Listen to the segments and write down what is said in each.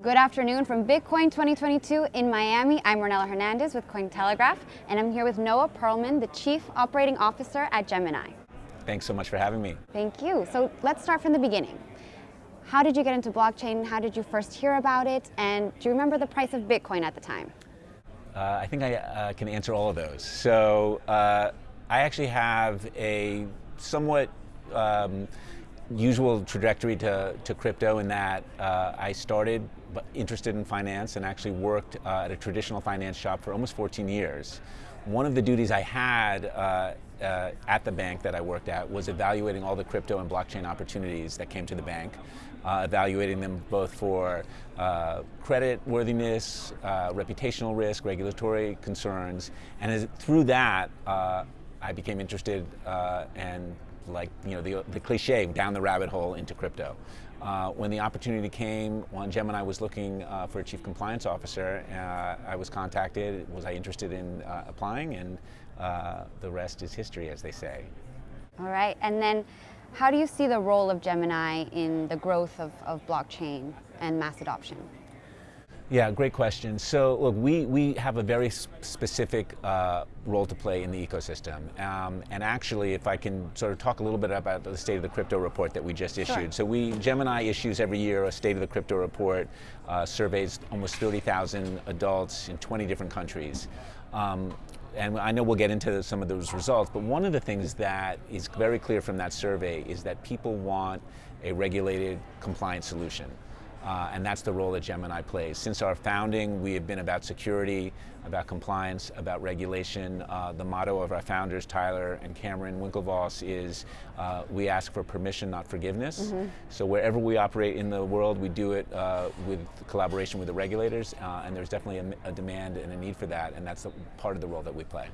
Good afternoon from Bitcoin 2022 in Miami. I'm Ronella Hernandez with Cointelegraph, and I'm here with Noah Perlman, the Chief Operating Officer at Gemini. Thanks so much for having me. Thank you. So let's start from the beginning. How did you get into blockchain? How did you first hear about it? And do you remember the price of Bitcoin at the time? Uh, I think I uh, can answer all of those. So uh, I actually have a somewhat um, usual trajectory to, to crypto in that uh, I started interested in finance and actually worked uh, at a traditional finance shop for almost 14 years. One of the duties I had uh, uh, at the bank that I worked at was evaluating all the crypto and blockchain opportunities that came to the bank, uh, evaluating them both for uh, credit worthiness, reputational risk, regulatory concerns, and as, through that I became interested and like you know the, the cliche down the rabbit hole into crypto. Uh, when the opportunity came, when Gemini was looking uh, for a chief compliance officer, uh, I was contacted. Was I interested in uh, applying? And uh, the rest is history, as they say. All right, and then how do you see the role of Gemini in the growth of, of blockchain and mass adoption? Yeah, great question. So look, we, we have a very specific uh, role to play in the ecosystem. Um, and actually, if I can sort of talk a little bit about the State of the Crypto report that we just issued. Sure. So we, Gemini issues every year a State of the Crypto report, uh, surveys almost 30,000 adults in 20 different countries. Um, and I know we'll get into some of those results, but one of the things that is very clear from that survey is that people want a regulated compliant solution. Uh, and that's the role that Gemini plays. Since our founding, we have been about security, about compliance, about regulation. Uh, the motto of our founders, Tyler and Cameron Winklevoss, is uh, we ask for permission, not forgiveness. Mm -hmm. So wherever we operate in the world, we do it uh, with collaboration with the regulators, uh, and there's definitely a, a, demand and a need for that, and that's part of the role that we play.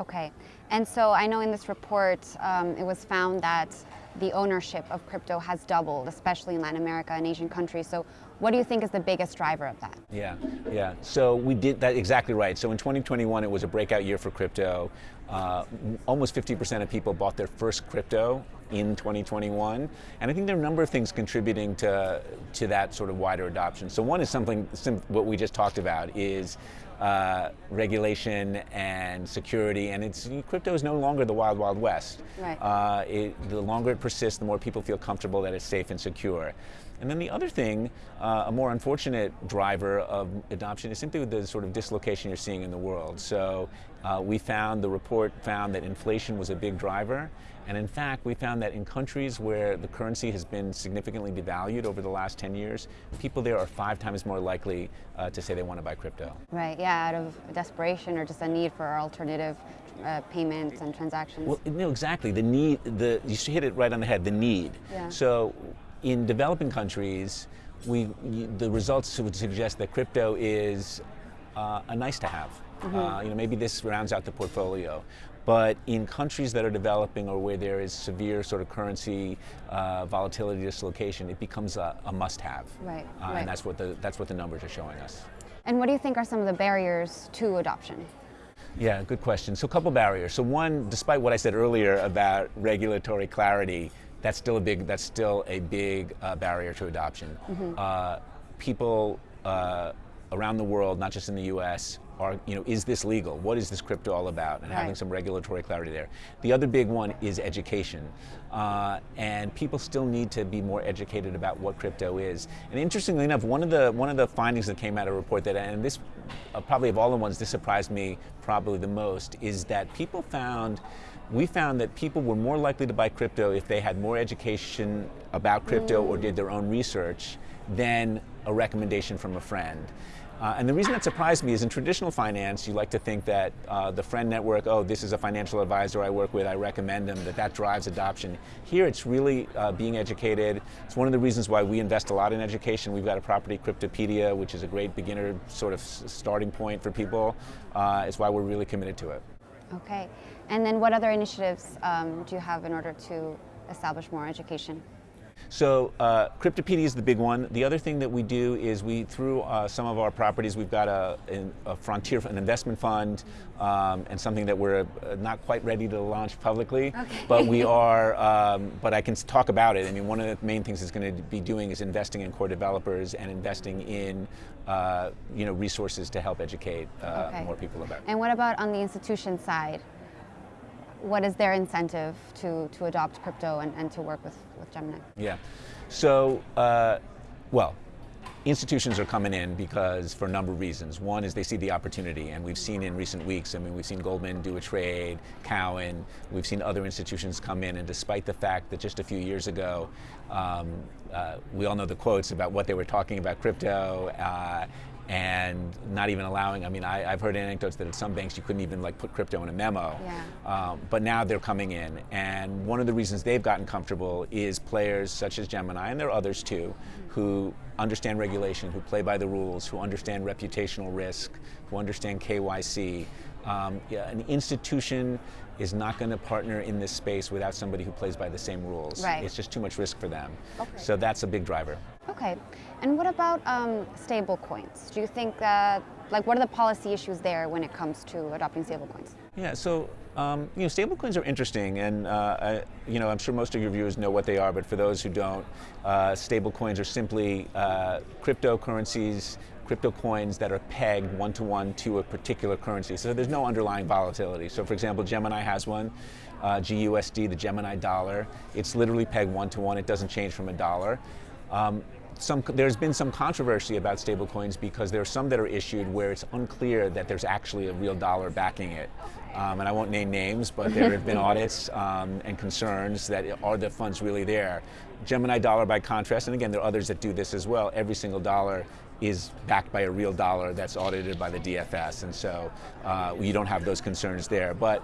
Okay, and so I know in this report um, it was found that the ownership of crypto has doubled, especially in Latin America and Asian countries. So what do you think is the biggest driver of that? Yeah, yeah. So we did that exactly right. So in 2021, it was a breakout year for crypto. Uh, almost 50% of people bought their first crypto in 2021. And I think there are a number of things contributing to, to that sort of wider adoption. So one is something, what we just talked about is uh, regulation and security, and it's crypto is no longer the wild, wild west. Right. Uh, it, the longer it persists, the more people feel comfortable that it's safe and secure. And then the other thing, uh, a more unfortunate driver of adoption is simply the sort of dislocation you're seeing in the world. So uh, we found, the report found that inflation was a big driver. And in fact, we found that in countries where the currency has been significantly devalued over the last 10 years, people there are five times more likely uh, to say they want to buy crypto. Right, yeah, out of desperation or just a need for alternative uh, payments and transactions. Well, no, exactly. The need, the, you hit it right on the head, the need. Yeah. So in developing countries, we, the results would suggest that crypto is uh, a nice to have. Mm -hmm. uh, you know, maybe this rounds out the portfolio. But in countries that are developing or where there is severe sort of currency uh, volatility dislocation, it becomes a, a must-have. Right, uh, right. And that's what the that's what the numbers are showing us. And what do you think are some of the barriers to adoption? Yeah, good question. So a couple barriers. So one, despite what I said earlier about regulatory clarity, that's still a big that's still a big uh, barrier to adoption. Mm -hmm. uh, people uh, around the world, not just in the U.S., are you know is this legal? What is this crypto all about? And right. having some regulatory clarity there. The other big one is education, uh, and people still need to be more educated about what crypto is. And interestingly enough, one of the one of the findings that came out of a report that, and this uh, probably of all the ones, this surprised me probably the most, is that people found we found that people were more likely to buy crypto if they had more education about crypto mm. or did their own research than a recommendation from a friend. Uh, and the reason that surprised me is in traditional finance, you like to think that uh, the friend network, oh, this is a financial advisor I work with, I recommend them, that that drives adoption. Here it's really uh, being educated. It's one of the reasons why we invest a lot in education. We've got a property Cryptopedia, which is a great beginner sort of starting point for people. Uh, it's why we're really committed to it. Okay. And then what other initiatives um, do you have in order to establish more education? So uh, Cryptopedia is the big one. The other thing that we do is we, through uh, some of our properties, we've got a, a frontier, an investment fund, um, and something that we're uh, not quite ready to launch publicly. Okay. But we are, um, but I can talk about it. I mean, one of the main things it's going to be doing is investing in core developers and investing in, uh, you know, resources to help educate uh, Okay. more people about it. And what about on the institution side? What is their incentive to, to adopt crypto and, and to work with, with Gemini? Yeah. So, uh, well, institutions are coming in because for a number of reasons. One is they see the opportunity, and we've seen in recent weeks. I mean, we've seen Goldman do a trade, Cowen. We've seen other institutions come in, and despite the fact that just a few years ago, um, uh, we all know the quotes about what they were talking about crypto. Uh, and not even allowing. I mean, I, I've heard anecdotes that at some banks you couldn't even like put crypto in a memo. Yeah. Um, but now they're coming in, and one of the reasons they've gotten comfortable is players such as Gemini, and there are others too, who understand regulation, who play by the rules, who understand reputational risk, who understand KYC. Um, yeah, an institution is not going to partner in this space without somebody who plays by the same rules. Right. It's just too much risk for them. Okay. So that's a big driver. Okay. And what about um, stable coins? Do you think like, what are the policy issues there when it comes to adopting stable coins? Yeah, so um, you know, stablecoins are interesting, and uh, I, you know, I'm sure most of your viewers know what they are. But for those who don't, uh, stablecoins are simply uh, cryptocurrencies, crypto coins that are pegged one to one to a particular currency. So there's no underlying volatility. So, for example, Gemini has one, uh, GUSD, the Gemini dollar. It's literally pegged one to one. It doesn't change from a dollar. Um, some, there's been some controversy about stablecoins because there are some that are issued where it's unclear that there's actually a real dollar backing it. Um, and I won't name names, but there have been audits um, and concerns that are the funds really there. Gemini dollar, by contrast, and again, there are others that do this as well, every single dollar is backed by a real dollar that's audited by the DFS, and so uh, you don't have those concerns there. But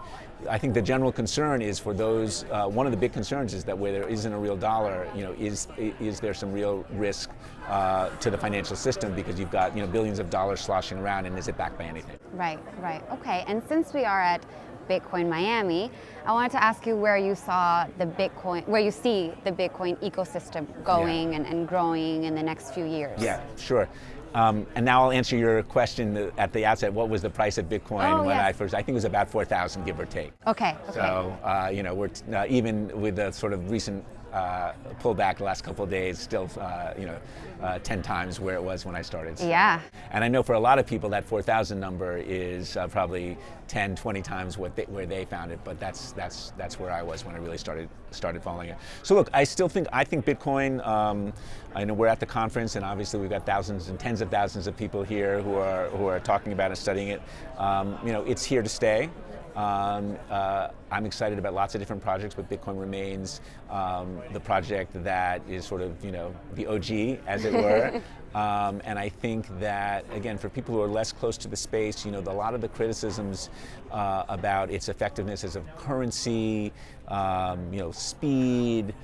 I think the general concern is for those. Uh, one of the big concerns is that where there isn't a real dollar, you know, is is there some real risk uh, to the financial system because you've got you know billions of dollars sloshing around, and is it backed by anything? Right, right. Okay. And since we are at Bitcoin Miami, I wanted to ask you where you saw the Bitcoin, where you see the Bitcoin ecosystem going and, and growing in the next few years. Yeah, sure. Um, and now I'll answer your question at the outset. What was the price of Bitcoin Oh, when yes. I first? I think it was about four thousand, give or take. Okay. Okay. So uh, you know, we're t- uh, even with the sort of recent uh, pullback the last couple of days, still uh, you know, uh, ten times where it was when I started. So- yeah. And I know for a lot of people that 4,000 number is uh, probably 10, 20 times what they, where they found it, but that's that's that's where I was when I really started started following it. So look, I still think I think Bitcoin. Um, I know we're at the conference, and obviously we've got thousands and tens of thousands of people here who are who are talking about and studying it. Um, you know, it's here to stay. Um, uh, I'm excited about lots of different projects, but Bitcoin remains um, the project that is sort of, you know, the OG, as it were. um, and I think that, again, for people who are less close to the space, you know, the, a lot of the criticisms uh, about its effectiveness as a currency, um, you know, speed,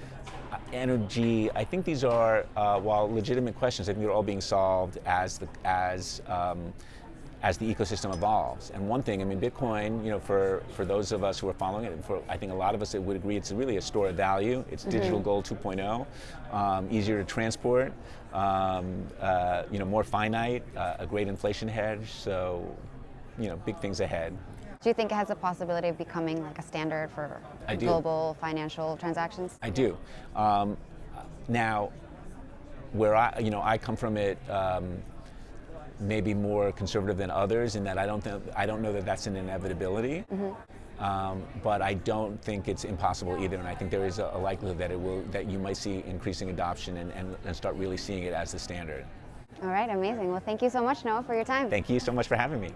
uh, energy. I think these are, uh, while legitimate questions, I think they're all being solved as the as um, as the ecosystem evolves. And one thing, I mean, Bitcoin, you know, for for those of us who are following it, and for I think a lot of us that would agree, it's really a store of value. It's digital gold 2.0, um, easier to transport, um, uh, you know, more finite, uh, a great inflation hedge. So, you know, big things ahead. Do you think it has the possibility of becoming like a standard for global financial transactions? I do. Um, now, where I, you know, I come from it. Um, maybe more conservative than others in that I don't think I don't know that that's an inevitability. Um, but I don't think it's impossible either, and I think there is a, a likelihood that it will that you might see increasing adoption and, and, and start really seeing it as the standard. All right, amazing. Well, thank you so much, Noah, for your time. Thank you so much for having me.